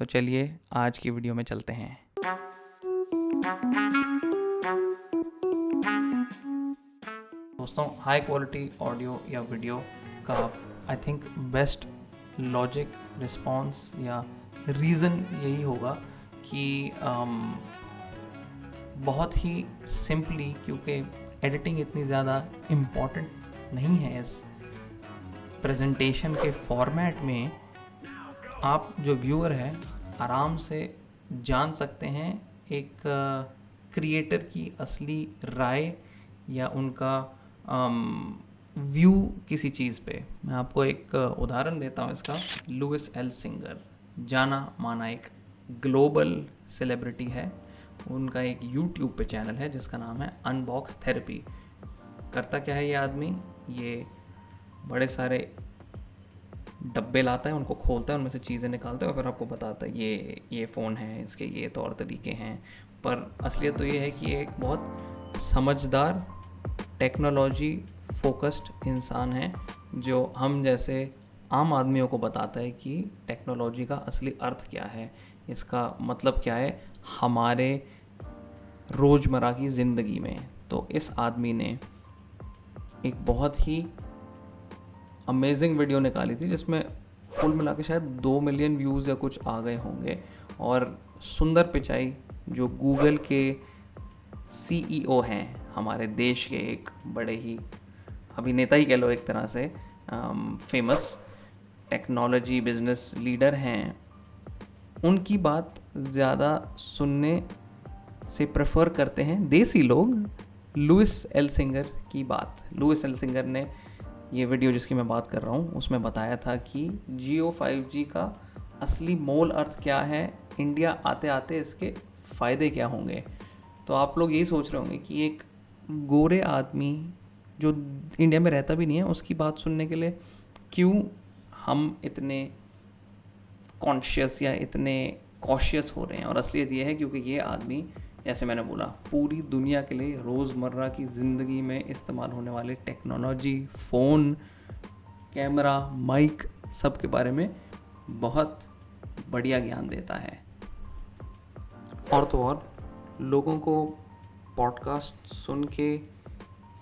तो चलिए आज की वीडियो में चलते हैं। दोस्तों हाई क्वालिटी ऑडियो या वीडियो का I think best logic response या रीज़न यही होगा कि um, बहुत ही सिंपली क्योंकि एडिटिंग इतनी ज़्यादा इंपॉर्टेंट नहीं है इस प्रेजेंटेशन के फॉर्मेट में। आप जो व्यूअर हैं, आराम से जान सकते हैं एक क्रिएटर की असली राय या उनका व्यू किसी चीज़ पे। मैं आपको एक उदाहरण देता हूँ इसका। लुइस एल सिंगर जाना माना एक ग्लोबल सेलिब्रिटी है। उनका एक यूट्यूब पे चैनल है जिसका नाम है अनबॉक्स थेरेपी करता क्या है ये आदमी? ये बड़े सारे डब्बे लाता है, उनको खोलता है, उनमें से चीज़ें निकालता है और फिर आपको बताता है, ये ये फ़ोन है, इसके ये तौर तरीके हैं। पर असलियत तो ये है कि ये एक बहुत समझदार, टेक्नोलॉजी फोकस्ड इंसान है, जो हम जैसे आम आदमियों को बताता है कि टेक्नोलॉजी का असली अर्थ क्या है। इसका मतलब क्या है? हमारे रोज़मर्रा की ज़िंदगी में। तो इस आदमी ने एक बहुत ही अमेजिंग वीडियो निकाली थी, जिसमें कुल मिला के शायद दो मिलियन व्यूज़ या कुछ आ गए होंगे। और सुंदर पिचाई, जो गूगल के सीईओ हैं, हमारे देश के एक बड़े ही अभिनेता ही कह लो एक तरह से फ़ेमस टेक्नोलॉजी बिज़नेस लीडर हैं। उनकी बात ज़्यादा सुनने से प्रेफर करते हैं देसी लोग लुइस एल सिंगर की बात। लुइस एल सिंगर ने ये वीडियो जिसकी मैं बात कर रहा हूँ, उसमें बताया था कि जियो फाइव जी का असली मोल अर्थ क्या है इंडिया आते आते इसके फ़ायदे क्या होंगे? तो आप लोग यही सोच रहे होंगे कि एक गोरे आदमी जो इंडिया में रहता भी नहीं है, उसकी बात सुनने के लिए क्यों हम इतने कॉन्शियस या इतने कॉशियस हो रहे हैं? और असलियत ये है क्योंकि ये आदमी जैसे मैंने बोला, पूरी दुनिया के लिए रोज़मर्रा की ज़िंदगी में इस्तेमाल होने वाले टेक्नोलॉजी, फ़ोन, कैमरा, माइक सब के बारे में बहुत बढ़िया ज्ञान देता है। और तो और, लोगों को पॉडकास्ट सुन के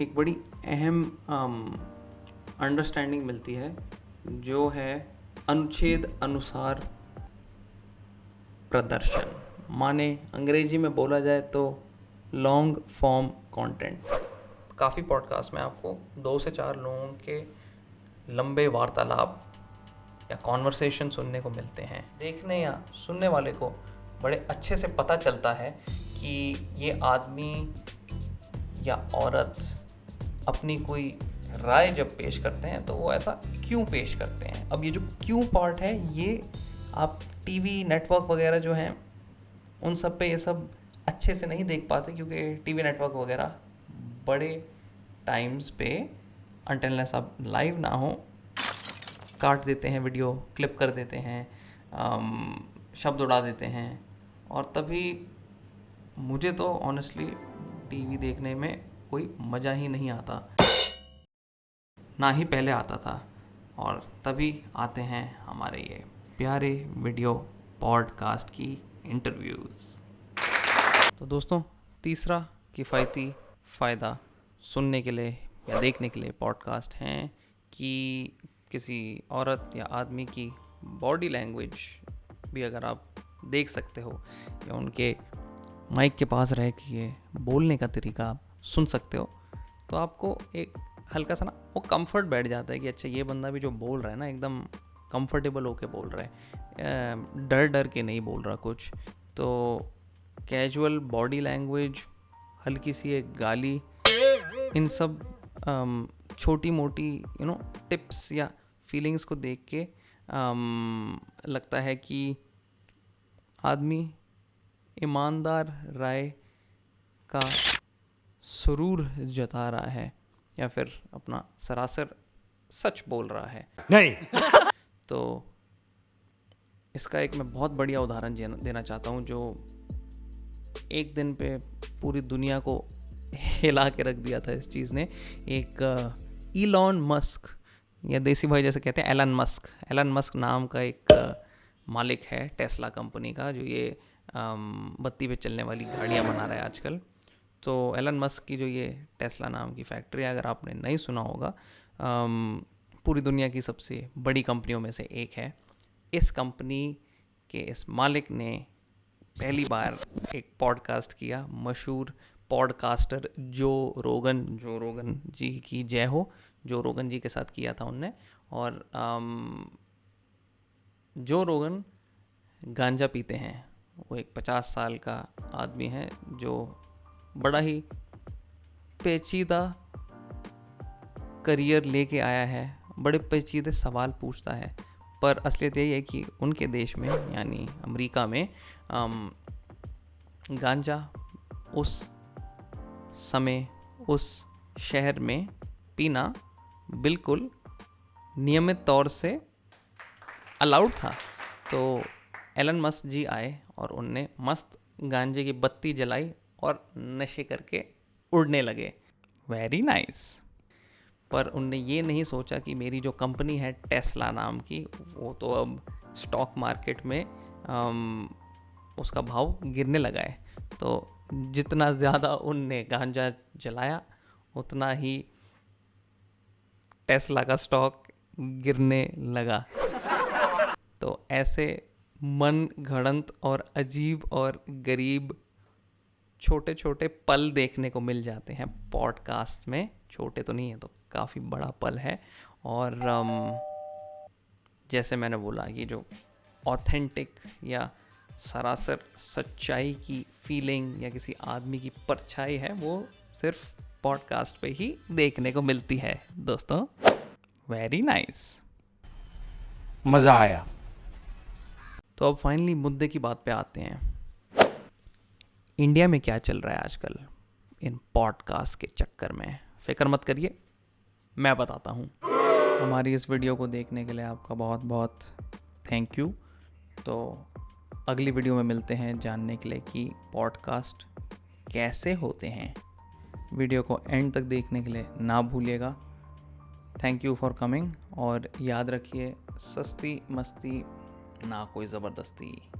एक बड़ी अहम अंडरस्टैंडिंग मिलती है, जो है अनुच्छेद अनुसार प्रदर्शन। माने अंग्रेज़ी में बोला जाए तो लॉन्ग फॉर्म कंटेंट काफ़ी पॉडकास्ट में आपको दो से चार लोगों के लंबे वार्तालाप या कॉन्वर्सेशन सुनने को मिलते हैं। देखने या सुनने वाले को बड़े अच्छे से पता चलता है कि ये आदमी या औरत अपनी कोई राय जब पेश करते हैं तो वो ऐसा क्यों पेश करते हैं? अब ये जो क्यों पार्ट है, ये आप टीवी नेटवर्क वगैरह जो हैं उन सब पे ये सब अच्छे से नहीं देख पाते क्योंकि टीवी नेटवर्क वगैरह बड़े टाइम्स पे अनटेलनेस अब लाइव ना हो, काट देते हैं वीडियो क्लिप कर देते हैं शब्द उड़ा देते हैं। और तभी मुझे तो ऑनेस्टली टीवी देखने में कोई मज़ा ही नहीं आता। ना ही पहले आता था। और तभी आते हैं हमारे ये प्यारे वीडियो पॉडकास्ट की इंटरव्यूज़ तो दोस्तों, तीसरा किफ़ायती फ़ायदा सुनने के लिए या देखने के लिए पॉडकास्ट हैं कि किसी औरत या आदमी की बॉडी लैंग्वेज भी अगर आप देख सकते हो या उनके माइक के पास रह के ये बोलने का तरीका आप सुन सकते हो तो आपको एक हल्का सा ना वो कंफर्ट बैठ जाता है कि अच्छा ये बंदा भी जो बोल रहा है ना, एकदम कंफर्टेबल होके बोल रहा है। डर डर के नहीं बोल रहा कुछ। तो कैजुअल बॉडी लैंग्वेज हल्की सी एक गाली, इन सब छोटी मोटी यू नो टिप्स या फीलिंग्स को देख के लगता है कि आदमी ईमानदार राय का सुरूर जता रहा है या फिर अपना सरासर सच बोल रहा है। नहीं। तो इसका एक मैं बहुत बढ़िया उदाहरण देना चाहता हूँ जो एक दिन पे पूरी दुनिया को हिला के रख दिया था इस चीज़ ने। एक ईलॉन मस्क या देसी भाई जैसे कहते हैं एलन मस्क एलन मस्क नाम का एक मालिक है टेस्ला कंपनी का जो ये बत्ती पे चलने वाली गाड़ियाँ बना रहा है आजकल। तो एलन मस्क की जो ये टेस्ला नाम की फैक्ट्री है अगर आपने नहीं सुना होगा अम, पूरी दुनिया की सबसे बड़ी कंपनियों में से एक है। इस कंपनी के इस मालिक ने पहली बार एक पॉडकास्ट किया मशहूर पॉडकास्टर जो रोगन जो रोगन जी की जय हो जो रोगन जी के साथ किया था उनने। और अम, जो रोगन गांजा पीते हैं वो एक पचास साल का आदमी है जो बड़ा ही पेचीदा करियर लेके आया है। बड़े पेचीदे सवाल पूछता है। पर असलियत यही है कि उनके देश में यानी अमेरिका में अम, गांजा उस समय उस शहर में पीना बिल्कुल नियमित तौर से अलाउड था। तो एलन मस्क जी आए और उनने मस्त गांजे की बत्ती जलाई और नशे करके उड़ने लगे। Very nice. पर उनने ये नहीं सोचा कि मेरी जो कंपनी है टेस्ला नाम की वो तो अब स्टॉक मार्केट में अम, उसका भाव गिरने लगा है। तो जितना ज़्यादा उनने गांजा जलाया उतना ही टेस्ला का स्टॉक गिरने लगा। तो ऐसे मन घड़ंत और अजीब और गरीब छोटे छोटे पल देखने को मिल जाते हैं। पॉडकास्ट में छोटे तो नहीं है तो काफ़ी बड़ा पल है। और जैसे मैंने बोला ये जो ऑथेंटिक या सरासर सच्चाई की फीलिंग या किसी आदमी की परछाई है वो सिर्फ़ पॉडकास्ट पे ही देखने को मिलती है। दोस्तों वेरी नाइस मज़ा आया। तो अब फाइनली मुद्दे की बात पे आते हैं। इंडिया में क्या चल रहा है आजकल इन पॉडकास्ट के चक्कर में? फ़िक्र मत करिए, मैं बताता हूँ। हमारी इस वीडियो को देखने के लिए आपका बहुत बहुत थैंक यू तो अगली वीडियो में मिलते हैं जानने के लिए कि पॉडकास्ट कैसे होते हैं। वीडियो को एंड तक देखने के लिए ना भूलिएगा। थैंक यू फॉर कमिंग और याद रखिए, सस्ती मस्ती, ना कोई ज़बरदस्ती।